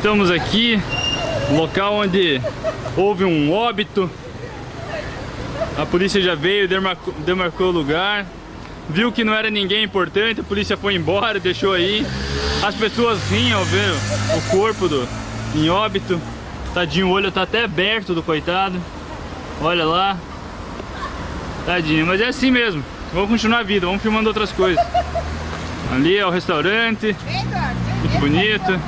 Estamos aqui, local onde houve um óbito. A polícia já veio, demarcou, demarcou o lugar. Viu que não era ninguém importante, a polícia foi embora, deixou aí. As pessoas vinham ao ver o corpo do, em óbito. Tadinho, o olho tá até aberto do coitado. Olha lá. Tadinho, mas é assim mesmo. Vamos continuar a vida, vamos filmando outras coisas. Ali é o restaurante. Muito bonito.